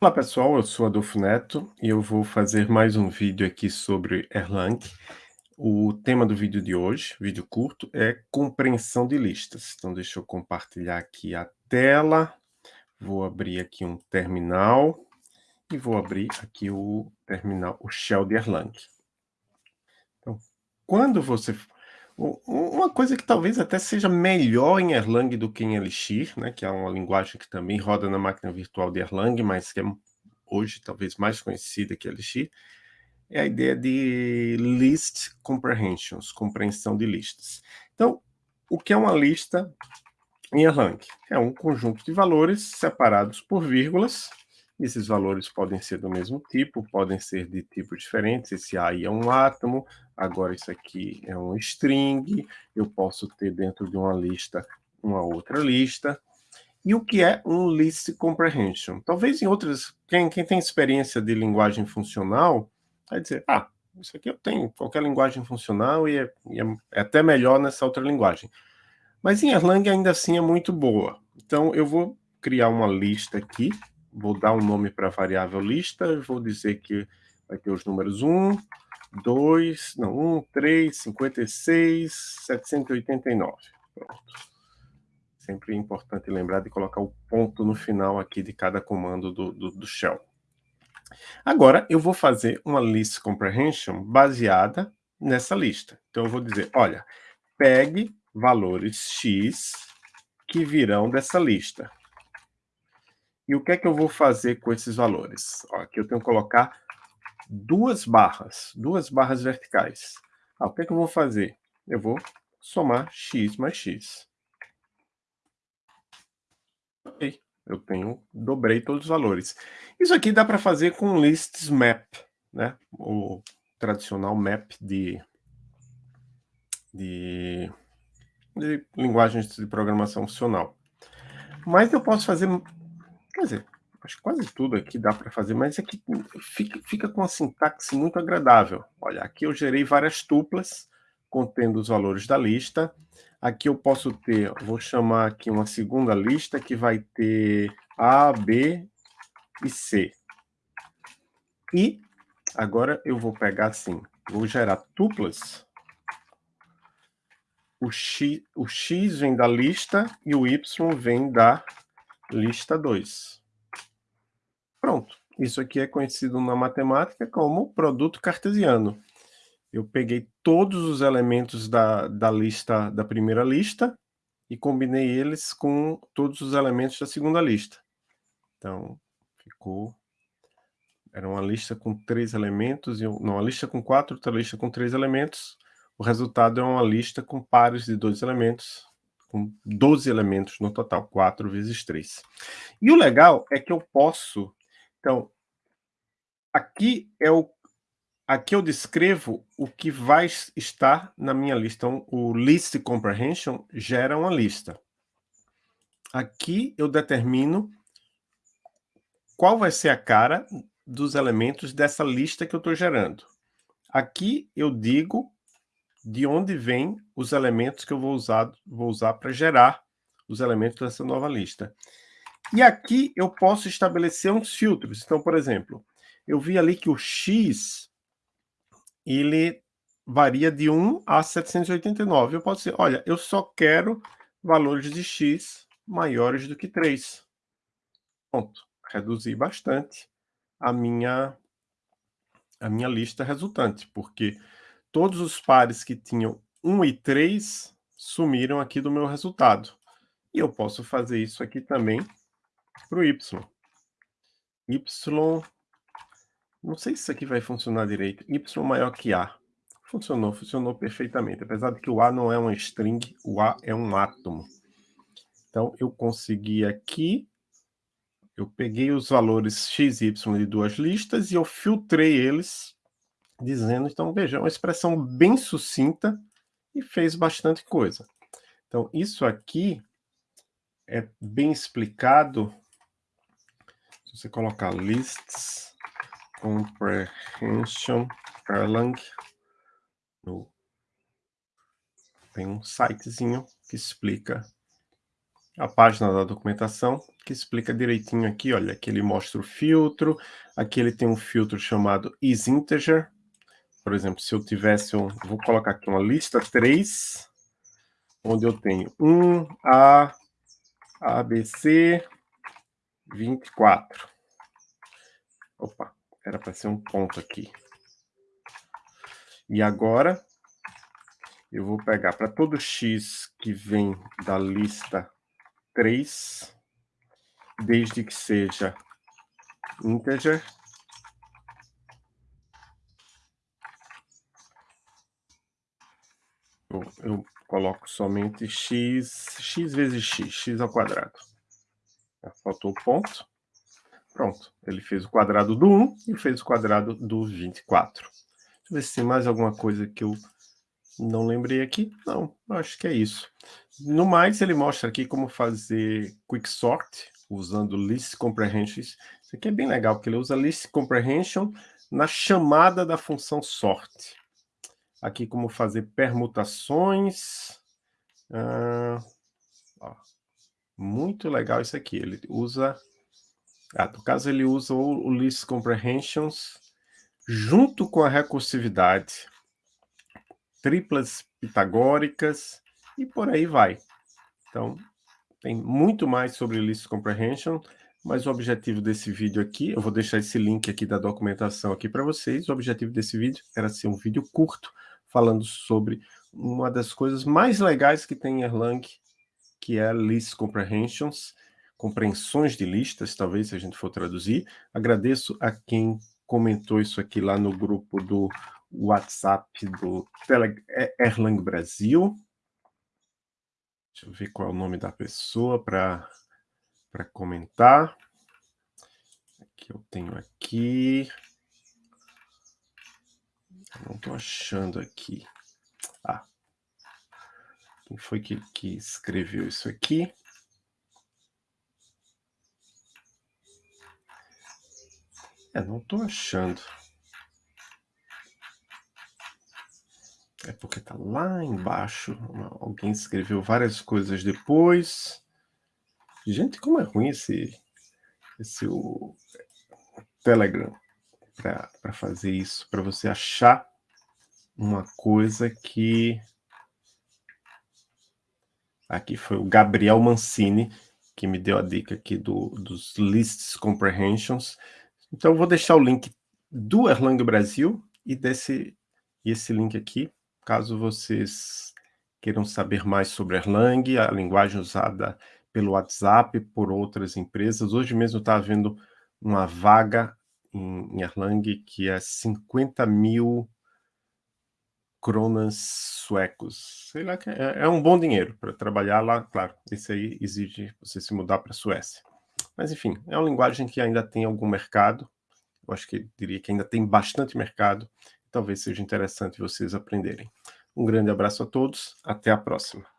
Olá pessoal, eu sou Adolfo Neto e eu vou fazer mais um vídeo aqui sobre Erlang. O tema do vídeo de hoje, vídeo curto, é compreensão de listas. Então deixa eu compartilhar aqui a tela, vou abrir aqui um terminal e vou abrir aqui o terminal, o shell de Erlang. Então, quando você uma coisa que talvez até seja melhor em Erlang do que em Elixir, né, que é uma linguagem que também roda na máquina virtual de Erlang, mas que é hoje talvez mais conhecida que Elixir, é a ideia de list comprehensions, compreensão de listas. Então, o que é uma lista em Erlang? É um conjunto de valores separados por vírgulas, esses valores podem ser do mesmo tipo, podem ser de tipos diferentes. Esse A é um átomo, agora isso aqui é um string. Eu posso ter dentro de uma lista uma outra lista. E o que é um list comprehension? Talvez em outras... Quem, quem tem experiência de linguagem funcional vai dizer, ah, isso aqui eu tenho qualquer linguagem funcional e é, e é até melhor nessa outra linguagem. Mas em Erlang ainda assim é muito boa. Então eu vou criar uma lista aqui vou dar um nome para a variável lista, vou dizer que vai ter os números 1, 2, não, 1, 3, 56, 789. Pronto. Sempre é importante lembrar de colocar o ponto no final aqui de cada comando do, do, do shell. Agora, eu vou fazer uma list comprehension baseada nessa lista. Então, eu vou dizer, olha, pegue valores x que virão dessa lista. E o que é que eu vou fazer com esses valores? Ó, aqui eu tenho que colocar duas barras, duas barras verticais. Ah, o que é que eu vou fazer? Eu vou somar x mais x. Ok, eu tenho, dobrei todos os valores. Isso aqui dá para fazer com lists map, né? O tradicional map de, de, de linguagens de programação funcional. Mas eu posso fazer Quer dizer, acho quase tudo aqui dá para fazer, mas aqui fica, fica com uma sintaxe muito agradável. Olha, aqui eu gerei várias tuplas contendo os valores da lista. Aqui eu posso ter, vou chamar aqui uma segunda lista que vai ter A, B e C. E agora eu vou pegar assim, vou gerar tuplas. O X, o X vem da lista e o Y vem da lista 2. Pronto. Isso aqui é conhecido na matemática como produto cartesiano. Eu peguei todos os elementos da, da lista da primeira lista e combinei eles com todos os elementos da segunda lista. Então, ficou... Era uma lista com três elementos, e não, uma lista com quatro, outra lista com três elementos. O resultado é uma lista com pares de dois elementos, com 12 elementos no total, 4 vezes 3. E o legal é que eu posso... Então, aqui é o aqui eu descrevo o que vai estar na minha lista. Então, o list comprehension gera uma lista. Aqui eu determino qual vai ser a cara dos elementos dessa lista que eu estou gerando. Aqui eu digo de onde vêm os elementos que eu vou usar, vou usar para gerar os elementos dessa nova lista. E aqui eu posso estabelecer uns filtros. Então, por exemplo, eu vi ali que o x ele varia de 1 a 789. Eu posso dizer, olha, eu só quero valores de x maiores do que 3. Pronto, reduzi bastante a minha, a minha lista resultante, porque todos os pares que tinham 1 e 3 sumiram aqui do meu resultado. E eu posso fazer isso aqui também para o y. y, não sei se isso aqui vai funcionar direito, y maior que a. Funcionou, funcionou perfeitamente, apesar de que o a não é uma string, o a é um átomo. Então, eu consegui aqui, eu peguei os valores x e y de duas listas e eu filtrei eles dizendo, então veja, é uma expressão bem sucinta e fez bastante coisa. Então isso aqui é bem explicado, se você colocar lists comprehension Erlang, no, tem um sitezinho que explica a página da documentação, que explica direitinho aqui, olha, aqui ele mostra o filtro, aqui ele tem um filtro chamado isInteger, por exemplo, se eu tivesse um, vou colocar aqui uma lista 3, onde eu tenho 1, A, ABC, 24. Opa, era para ser um ponto aqui. E agora, eu vou pegar para todo x que vem da lista 3, desde que seja integer, eu, eu coloco somente x, x vezes x, x ao quadrado. Faltou o ponto. Pronto, ele fez o quadrado do 1 e fez o quadrado do 24. Deixa eu ver se tem mais alguma coisa que eu não lembrei aqui. Não, acho que é isso. No mais, ele mostra aqui como fazer quicksort, usando list comprehensions. Isso aqui é bem legal, porque ele usa list comprehension na chamada da função sort. Aqui como fazer permutações. Ah, muito legal isso aqui. Ele usa ah, no caso, ele usa o, o List Comprehensions junto com a recursividade, triplas pitagóricas e por aí vai. Então, tem muito mais sobre List Comprehension, mas o objetivo desse vídeo aqui, eu vou deixar esse link aqui da documentação aqui para vocês, o objetivo desse vídeo era ser um vídeo curto, falando sobre uma das coisas mais legais que tem em Erlang, que é List Comprehensions, compreensões de listas, talvez, se a gente for traduzir. Agradeço a quem comentou isso aqui lá no grupo do WhatsApp do é, Erlang Brasil. Deixa eu ver qual é o nome da pessoa para comentar. Aqui eu tenho aqui. Não estou achando aqui. Ah, quem foi que, que escreveu isso aqui? É, não estou achando. É porque está lá embaixo. Alguém escreveu várias coisas depois. Gente, como é ruim esse, esse o Telegram para fazer isso, para você achar uma coisa que... Aqui foi o Gabriel Mancini, que me deu a dica aqui do, dos Lists Comprehensions. Então, eu vou deixar o link do Erlang Brasil e desse e esse link aqui, caso vocês queiram saber mais sobre Erlang, a linguagem usada pelo WhatsApp, por outras empresas. Hoje mesmo está havendo uma vaga em, em Erlang que é 50 mil cronas suecos. Sei lá, é, é um bom dinheiro para trabalhar lá. Claro, esse aí exige você se mudar para a Suécia. Mas, enfim, é uma linguagem que ainda tem algum mercado. Eu acho que diria que ainda tem bastante mercado. Talvez seja interessante vocês aprenderem. Um grande abraço a todos. Até a próxima.